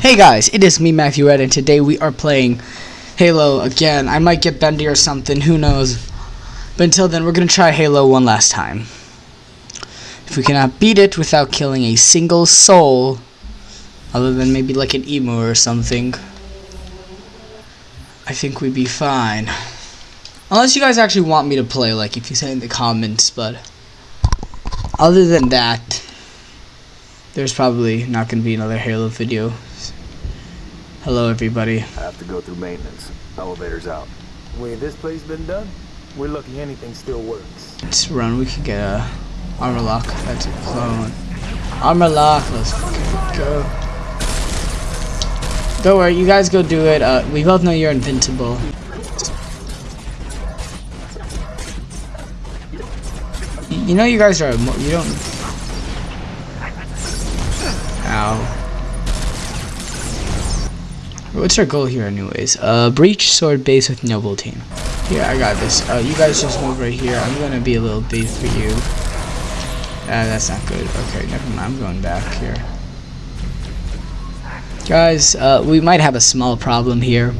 Hey guys, it is me Matthew Ed and today we are playing Halo again. I might get bendy or something, who knows. But until then, we're going to try Halo one last time. If we cannot beat it without killing a single soul, other than maybe like an emu or something, I think we'd be fine. Unless you guys actually want me to play, like if you say in the comments, but other than that, there's probably not going to be another Halo video. Hello, everybody. I have to go through maintenance. Elevator's out. Way this place been done, we're lucky anything still works. Let's run. We could get a armor lock. That's a clone. Armor lock. Let's go. Don't worry. You guys go do it. Uh, we both know you're invincible. You know you guys are. You don't. Ow. What's our goal here anyways? Uh, breach sword base with noble team. Here, I got this. Uh, you guys just move right here. I'm gonna be a little big for you. Ah, that's not good. Okay, never mind. I'm going back here. Guys, uh, we might have a small problem here.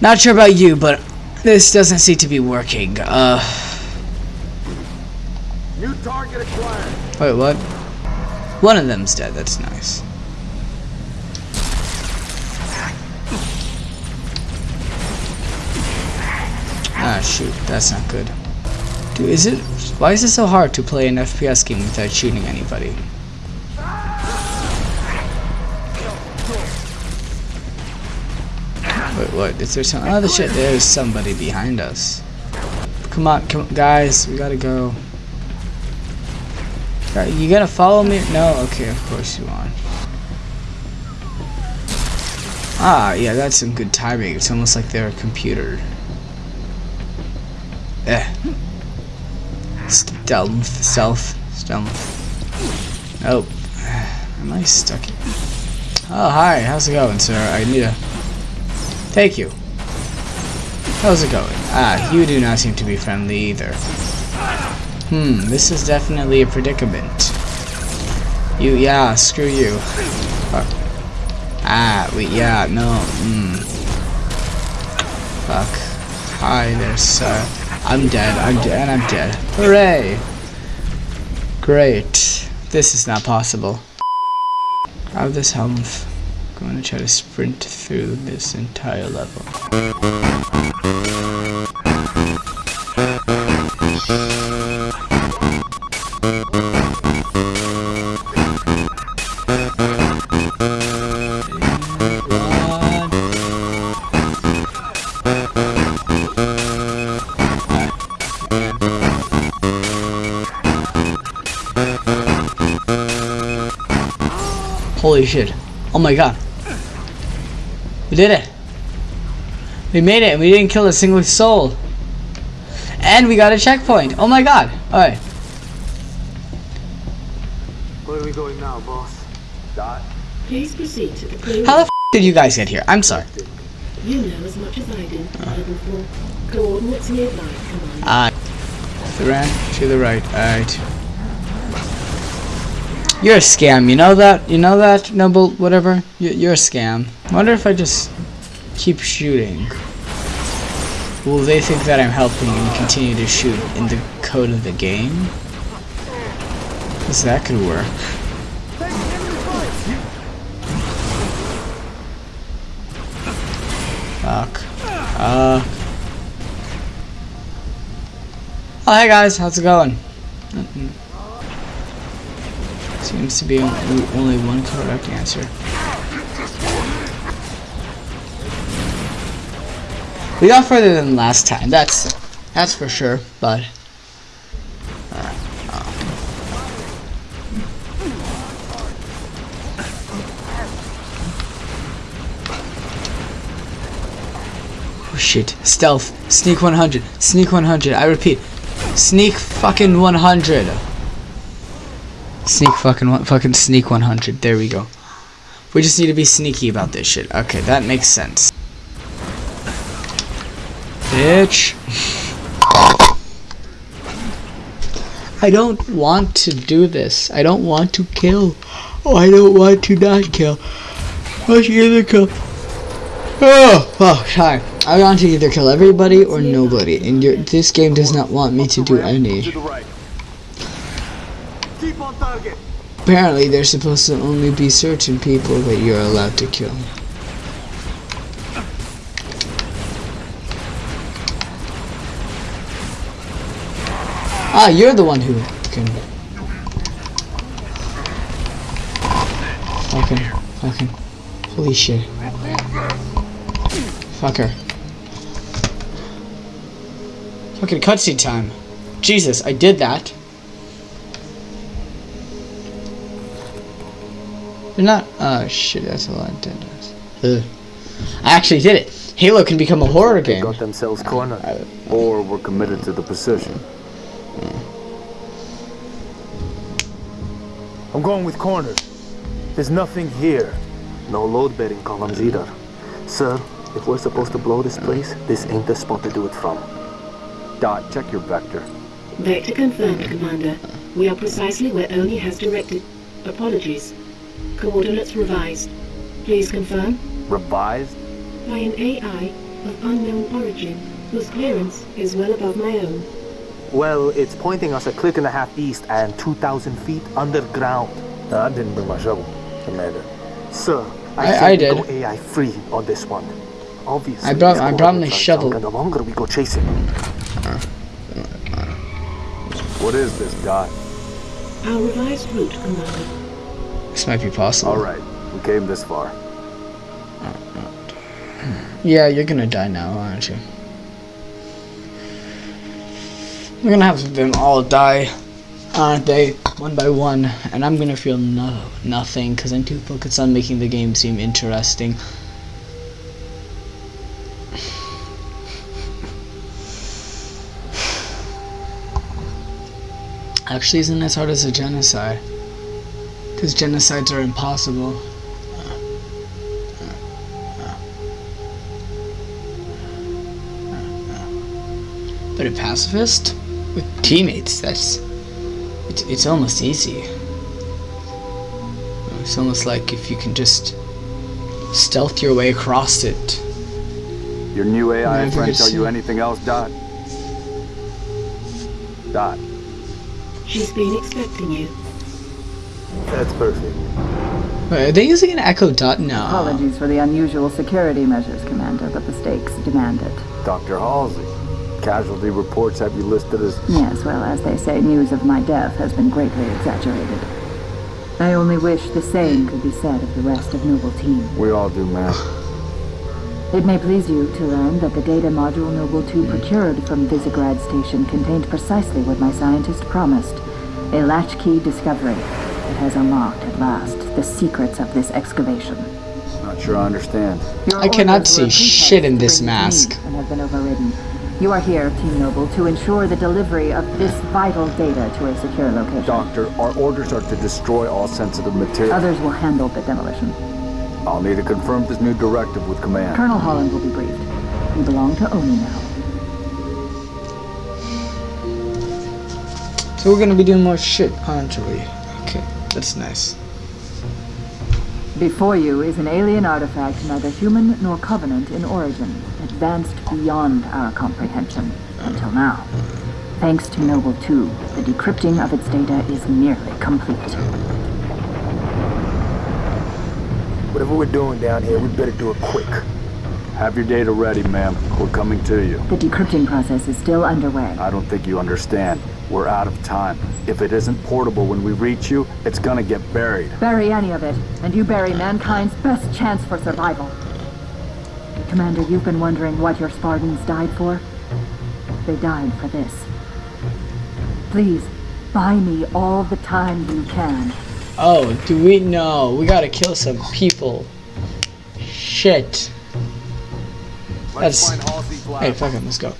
Not sure about you, but this doesn't seem to be working. Uh. New target acquired. Wait, what? One of them's dead. That's nice. Ah, shoot. That's not good. Dude, is it... Why is it so hard to play an FPS game without shooting anybody? Wait, what? Is there some... Oh, the shit. There's somebody behind us. Come on, come on, guys. We gotta go. You gonna follow me? No? Okay, of course you are. Ah, yeah, that's some good timing. It's almost like they're a computer. Eh. Stealth, stealth, stealth. Nope. Am I stuck here? Oh, hi. How's it going, sir? I need a... Thank you. How's it going? Ah, you do not seem to be friendly either. Hmm, this is definitely a predicament. You, yeah, screw you. Fuck. Ah, wait, yeah, no, hmm. Fuck. Hi there, sir. I'm dead, I'm dead, and I'm dead. Hooray! Great. This is not possible. Grab this helmet. I'm going to try to sprint through this entire level. Holy shit. Oh my god. We did it. We made it and we didn't kill a single soul. And we got a checkpoint. Oh my god. Alright. Where are we going now, boss? Dot. Please proceed to the clear. How the f did you guys get here? I'm sorry. You know as much as I do. Level four. Coordinates nearby. Command. Uh, the to the right. Alright. You're a scam, you know that? You know that, Noble, whatever? You're, a scam. wonder if I just keep shooting. Will they think that I'm helping and continue to shoot in the code of the game? Because that could work. Fuck. Uh. Oh, hey guys, how's it going? Seems to be only one correct answer. We got further than last time. That's that's for sure. But uh, oh. oh shit! Stealth, sneak 100, sneak 100. I repeat, sneak fucking 100. Sneak fucking one, fucking sneak 100. There we go. We just need to be sneaky about this shit. Okay, that makes sense. Bitch. I don't want to do this. I don't want to kill. Oh, I don't want to not kill. I should either kill. Oh, fuck, hi. I want to either kill everybody or nobody, and this game does not want me to do any. Keep on target. Apparently, supposed to only be certain people that you're allowed to kill. Ah, you're the one who can. Fucking, fucking, holy shit. Fucker. Fucking cutscene time. Jesus, I did that. They're not. Oh shit, that's a lot of dead guys. I actually did it. Halo can become a horror They game. got themselves cornered. Or we're committed to the position. I'm going with cornered. There's nothing here. No load bearing columns either. Sir, if we're supposed to blow this place, this ain't the spot to do it from. Dot, check your vector. Vector confirmed, Commander. We are precisely where Oni has directed. Apologies. Coordinates revised. Please confirm. Revised? By an AI of unknown origin, whose clearance is well above my own. Well, it's pointing us a click and a half east and 2,000 feet underground. No, I didn't bring my shovel, Commander. Sir, I- I, I did. go AI free on this one. Obviously, I brought- I brought my coordinates shovel. And the longer we go chasing, What is this, Dot? Our revised route, Commander. This might be possible. Alright, we came this far. Yeah, you're gonna die now, aren't you? We're gonna have them all die, aren't they? One by one, and I'm gonna feel no nothing because I'm too focused on making the game seem interesting. Actually, isn't as hard as a genocide? Because genocides are impossible. But a pacifist with teammates, that's it's, it's almost easy. It's almost like if you can just stealth your way across it. Your new AI friend tell you anything else, Dot? Dot. She's been expecting you. That's perfect. Wait, are they using an Echo Dot? No. Apologies for the unusual security measures, Commander, but the stakes demand it. Dr. Halsey. Casualty reports have you listed as... Yes, well, as they say, news of my death has been greatly exaggerated. I only wish the same could be said of the rest of Noble Team. We all do, man. It may please you to learn that the data module Noble 2 procured from Visegrad Station contained precisely what my scientist promised. A latchkey discovery that has unlocked, at last, the secrets of this excavation. Not sure I understand. Your I cannot see were a pretext shit in this mask. And have been overridden. You are here, Team Noble, to ensure the delivery of this vital data to a secure location. Doctor, our orders are to destroy all sensitive material. Others will handle the demolition. I'll need to confirm this new directive with command. Colonel Holland will be briefed. You belong to Oni now. So we're gonna be doing more shit, aren't we? Okay, that's nice. Before you is an alien artifact neither human nor covenant in origin, advanced beyond our comprehension, until now. Thanks to Noble 2, the decrypting of its data is nearly complete. Whatever we're doing down here, we better do it quick. Have your data ready, ma'am. We're coming to you. The decrypting process is still underway. I don't think you understand. We're out of time. If it isn't portable when we reach you, it's gonna get buried. Bury any of it, and you bury mankind's best chance for survival. Commander, you've been wondering what your Spartans died for? They died for this. Please, buy me all the time you can. Oh, do we know? We gotta kill some people. Shit. That's. Hey, fuck it, let's go.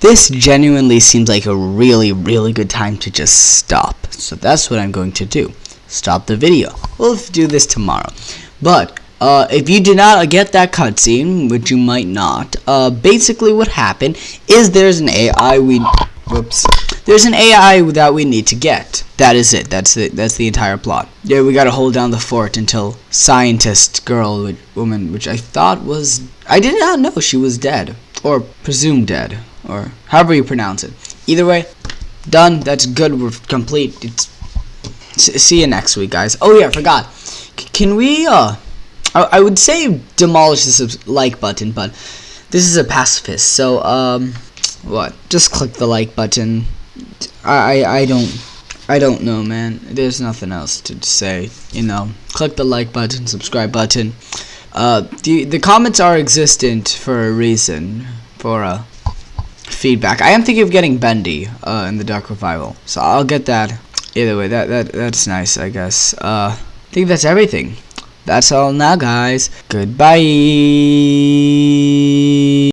This genuinely seems like a really, really good time to just stop. So that's what I'm going to do. Stop the video. We'll do this tomorrow. But, uh, if you did not get that cutscene, which you might not, uh, basically what happened is there's an AI we, whoops, there's an AI that we need to get. That is it. That's the that's the entire plot. Yeah, we gotta hold down the fort until scientist girl with woman, which I thought was I did not know she was dead or presumed dead or however you pronounce it. Either way, done. That's good. We're complete. It's see you next week, guys. Oh yeah, I forgot. C can we uh? I, I would say demolish this like button, but this is a pacifist, so um, what? Just click the like button. I I, I don't. I don't know, man. There's nothing else to say. You know, click the like button, subscribe button. Uh, the the comments are existent for a reason. For a feedback. I am thinking of getting Bendy uh, in the Dark Revival, so I'll get that. Either way, that that that's nice, I guess. Uh, I think that's everything. That's all now, guys. Goodbye.